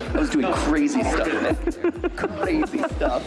I was doing crazy stuff, crazy stuff.